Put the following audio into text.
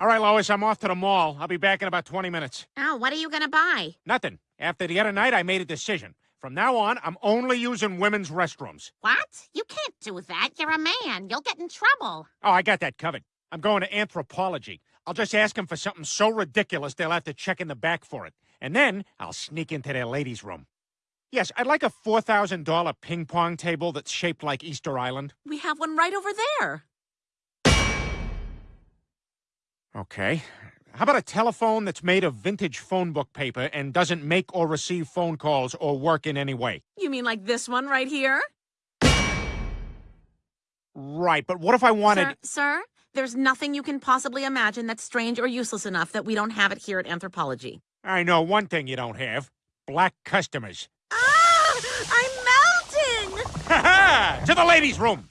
All right, Lois, I'm off to the mall. I'll be back in about 20 minutes. Oh, what are you gonna buy? Nothing. After the other night, I made a decision. From now on, I'm only using women's restrooms. What? You can't do that. You're a man. You'll get in trouble. Oh, I got that covered. I'm going to Anthropologie. I'll just ask them for something so ridiculous they'll have to check in the back for it. And then I'll sneak into their ladies' room. Yes, I'd like a $4,000 ping pong table that's shaped like Easter Island. We have one right over there. Okay. How about a telephone that's made of vintage phone book paper and doesn't make or receive phone calls or work in any way? You mean like this one right here? Right, but what if I wanted. Sir, sir, there's nothing you can possibly imagine that's strange or useless enough that we don't have it here at Anthropologie. I know one thing you don't have black customers. To the ladies' room!